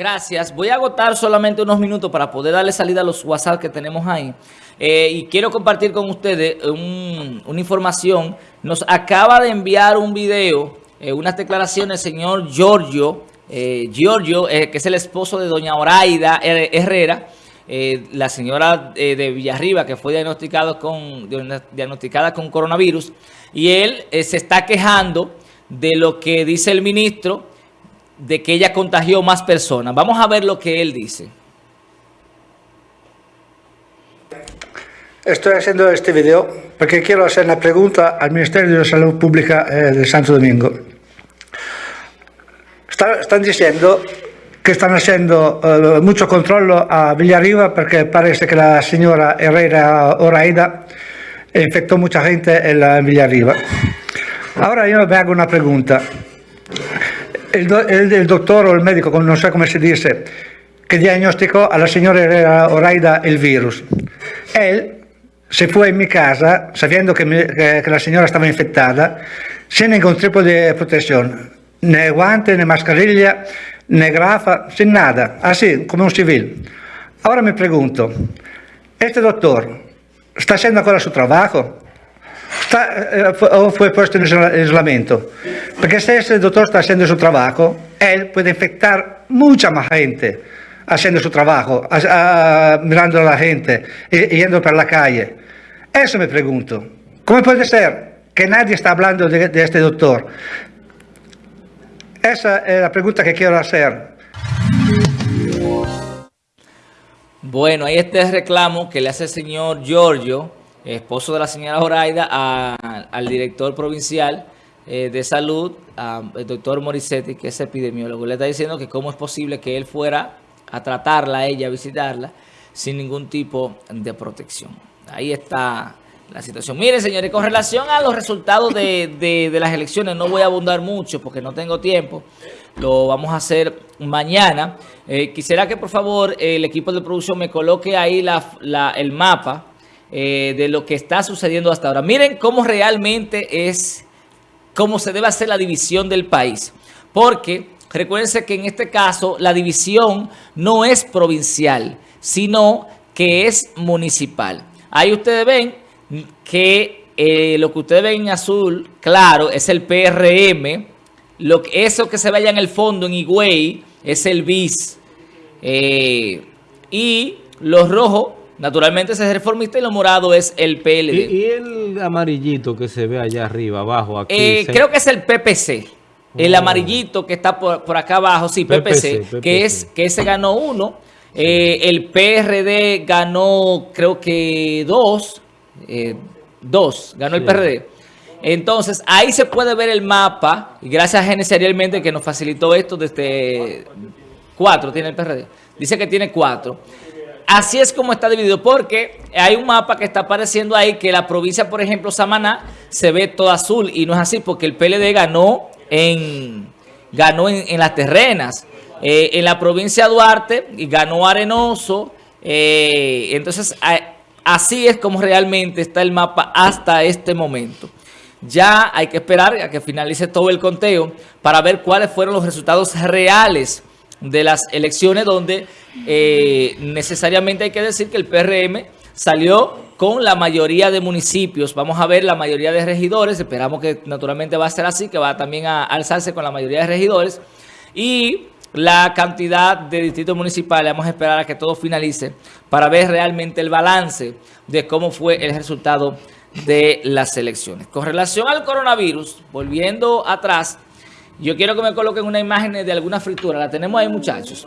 Gracias. Voy a agotar solamente unos minutos para poder darle salida a los WhatsApp que tenemos ahí. Eh, y quiero compartir con ustedes una información. Nos acaba de enviar un video, eh, unas declaraciones señor Giorgio, eh, Giorgio, que es el esposo de doña Oraida Herrera, la señora de Villarriba que fue diagnosticado con, diagnosticada con coronavirus. Y él se está quejando de lo que dice el ministro de que ella contagió más personas. Vamos a ver lo que él dice. Estoy haciendo este video porque quiero hacer una pregunta al Ministerio de Salud Pública eh, de Santo Domingo. están diciendo que están haciendo eh, mucho control a Villarriba porque parece que la señora Herrera Oraida infectó mucha gente en, la, Villarriba. Ahora yo me hago una pregunta el, doctor o el médico, no sé cómo se dice, que diagnosticó a la señora Oraida el virus. Él se fue en mi casa sabiendo que, la señora estaba infectada, sin ningún tipo de protección, ni guante, ni mascarilla, ni grafa, sin nada, así, como un civil. Ahora me pregunto, ¿este doctor está haciendo ahora su trabajo? Está, eh, o fue puesto en aislamiento. Porque si ese doctor está haciendo su trabajo, él puede infectar mucha más gente haciendo su trabajo, mirando a la gente, yendo por la calle. Eso me pregunto. ¿Cómo puede ser que nadie está hablando de, este doctor? Esa es la pregunta que quiero hacer. Bueno, está el reclamo que le hace el señor Giorgio esposo de la señora Horaida, al director provincial eh, de salud, al doctor Morissetti, que es epidemiólogo. Le está diciendo que cómo es posible que él fuera a tratarla, a ella, a visitarla, sin ningún tipo de protección. Ahí está la situación. Miren, señores, con relación a los resultados de, las elecciones, no voy a abundar mucho porque no tengo tiempo. Lo vamos a hacer mañana. Eh, quisiera que, por favor, el equipo de producción me coloque ahí el mapa eh, de lo que está sucediendo hasta ahora. Miren cómo realmente es, cómo se debe hacer la división del país. Porque recuérdense que en este caso la división no es provincial, sino que es municipal. Ahí ustedes ven que eh, lo que ustedes ven en azul, claro, es el PRM. Lo, eso que se vaya en el fondo, en Higüey, es el BIS. Eh, y los rojos Naturalmente ese es reformista y lo morado es el PLD. ¿Y, el amarillito que se ve allá arriba, abajo? Aquí, eh, Creo que es el PPC. El oh. amarillito que está por, acá abajo, sí, PPC, que es que ese ganó uno. Eh, el PRD ganó, creo que dos. Eh, dos, ganó el PRD. Entonces, ahí se puede ver el mapa, y gracias a Geneserialmente que nos facilitó esto desde cuatro, tiene el PRD. Dice que tiene cuatro. Así es como está dividido, porque hay un mapa que está apareciendo ahí que la provincia, por ejemplo, Samaná, se ve todo azul y no es así porque el PLD ganó en, ganó en, las terrenas. Eh, en la provincia de Duarte ganó Arenoso. Eh, entonces, así es como realmente está el mapa hasta este momento. Ya hay que esperar a que finalice todo el conteo para ver cuáles fueron los resultados reales de las elecciones donde eh, necesariamente hay que decir que el PRM salió con la mayoría de municipios. Vamos a ver la mayoría de regidores. Esperamos que naturalmente va a ser así, que va también a alzarse con la mayoría de regidores. Y la cantidad de distritos municipales, vamos a esperar a que todo finalice para ver realmente el balance de cómo fue el resultado de las elecciones. Con relación al coronavirus, volviendo atrás, yo quiero que me coloquen una imagen de alguna fritura. La tenemos ahí, muchachos.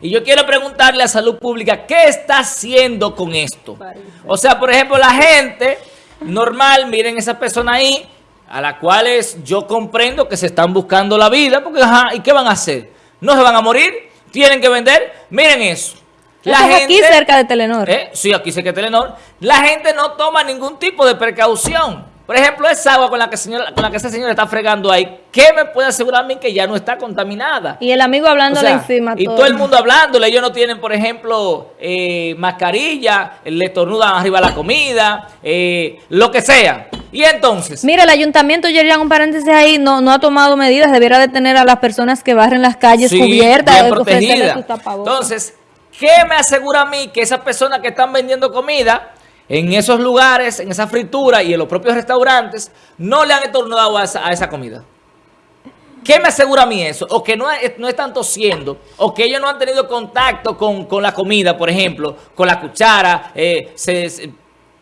Y yo quiero preguntarle a Salud Pública, ¿qué está haciendo con esto? O sea, por ejemplo, la gente normal, miren esa persona ahí, a la cual yo comprendo que se están buscando la vida, porque, ajá, ¿y qué van a hacer? ¿No se van a morir? ¿Tienen que vender? Miren eso. La gente, aquí cerca de Telenor. ¿eh? Sí, aquí cerca de Telenor. La gente no toma ningún tipo de precaución. Por ejemplo, esa agua con la que señora, con la que ese señor está fregando ahí, ¿qué me puede asegurar a mí que ya no está contaminada? Y el amigo hablándole encima. Y todo. el mundo hablándole. Ellos no tienen, por ejemplo, eh, mascarilla, le estornudan arriba la comida, eh, lo que sea. Y entonces... Mira, el ayuntamiento, Yerian, un paréntesis ahí, no, no ha tomado medidas, debiera detener a las personas que barren las calles Sí, cubiertas, bien eh, protegida. ofrecerles sus tapabocas. Entonces, ¿qué me asegura a mí que esas personas que están vendiendo comida en esos lugares, en esa fritura y en los propios restaurantes, no le han estornudado a esa, a esa comida? ¿Qué me asegura a mí eso? O que no, no están tosiendo, o que ellos no han tenido contacto con, con la comida, por ejemplo, con la cuchara, eh,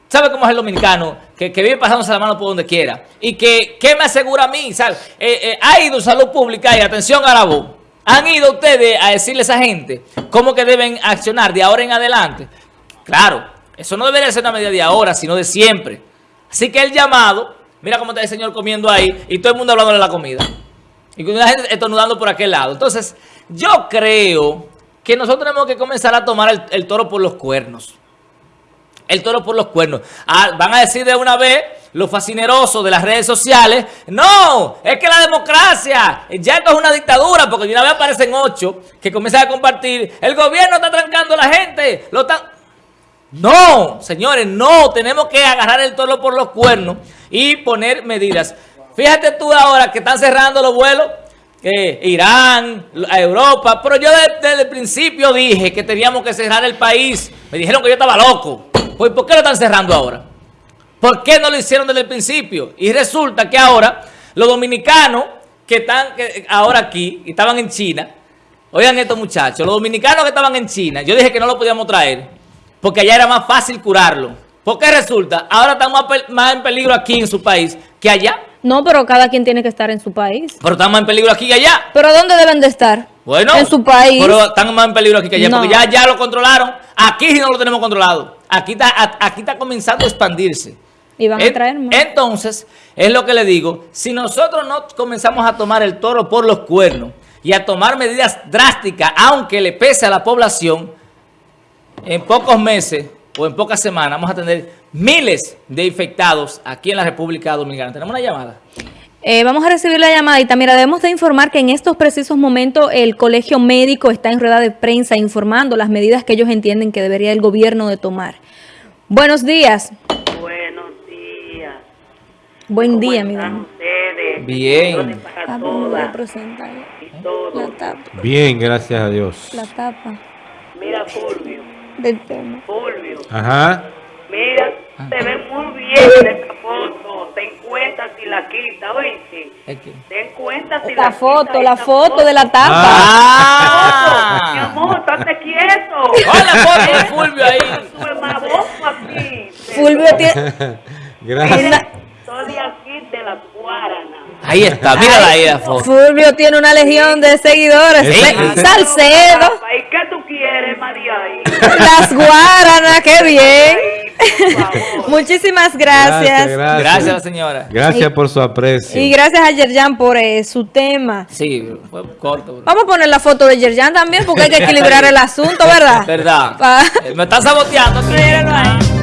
¿sabe cómo es el dominicano? Que, que vive pasándose la mano por donde quiera. Y que, ¿qué me asegura a mí? ¿Sabe? Eh, eh, ha ido Salud Pública y atención a la voz. ¿Han ido ustedes a decirle a esa gente cómo que deben accionar de ahora en adelante? Claro, eso no debería ser una medida de ahora, sino de siempre. Así que el llamado, mira cómo está el señor comiendo ahí y todo el mundo hablando de la comida. Y la gente estornudando por aquel lado. Entonces, yo creo que nosotros tenemos que comenzar a tomar el, toro por los cuernos. El toro por los cuernos. Ah, van a decir de una vez los fascinerosos de las redes sociales. No, es que la democracia, ya es una dictadura, porque de una vez aparecen ocho que comienzan a compartir. El gobierno está trancando a la gente. Lo está... No, señores, no. Tenemos que agarrar el toro por los cuernos y poner medidas. Fíjate tú ahora que están cerrando los vuelos. eh, Irán, Europa, pero yo de- desde el principio dije que teníamos que cerrar el país. Me dijeron que yo estaba loco. Pues ¿por qué lo están cerrando ahora? ¿Por qué no lo hicieron desde el principio? Y resulta que ahora los dominicanos que están que ahora aquí estaban en China, oigan estos muchachos, los dominicanos que estaban en China, yo dije que no lo podíamos traer porque allá era más fácil curarlo. ¿Por qué resulta? Ahora están más, en peligro aquí en su país que allá. No, pero cada quien tiene que estar en su país. Pero están más en peligro aquí que allá. ¿Pero dónde deben de estar? Bueno, En su país. Pero están más en peligro aquí que allá, No. porque ya, ya lo controlaron. Aquí no lo tenemos controlado. Aquí está, aquí está comenzando a expandirse. Y van a traer más. Entonces, es lo que le digo, si nosotros no comenzamos a tomar el toro por los cuernos y a tomar medidas drásticas, aunque le pese a la población, en pocos meses o en pocas semanas vamos a tener miles de infectados aquí en la República Dominicana. ¿Tenemos una llamada? Eh, vamos a recibir la llamadita. Mira, debemos de informar que en estos precisos momentos el colegio médico está en rueda de prensa informando las medidas que ellos entienden que debería el gobierno de tomar. Buenos días. Buenos días. Buen ¿Cómo día, mi ustedes? Bien. Para Ah, todas presentar. y todos. La tapa, Bien, gracias a Dios. la tapa Mira, Fulvio, del tema. Fulvio, Ajá. mira, te ves muy bien en esta foto. Ten cuenta si la quita, oíste. Ten cuenta si La la foto, quita la esta foto de la tapa. ¡Ah! Mi amor, estate quieto. Hola, foto de Fulvio ahí. Sube más aquí. Fulvio tiene... Gracias. De aquí de las Guaranas. Ahí está, mírala ahí la foto. Fulvio tiene una legión de seguidores. Sí. Salcedo, ¿Y qué tú quieres, María? Las guaranas, qué bien. Muchísimas gracias. Gracias, señora. Gracias por su aprecio. Y gracias a Yerjan por eh, su tema. Sí, fue corto. Vamos a poner la foto de Yerjan también porque hay que equilibrar el asunto, ¿verdad? Verdad. Pa- Eh, Me están saboteando. ahí.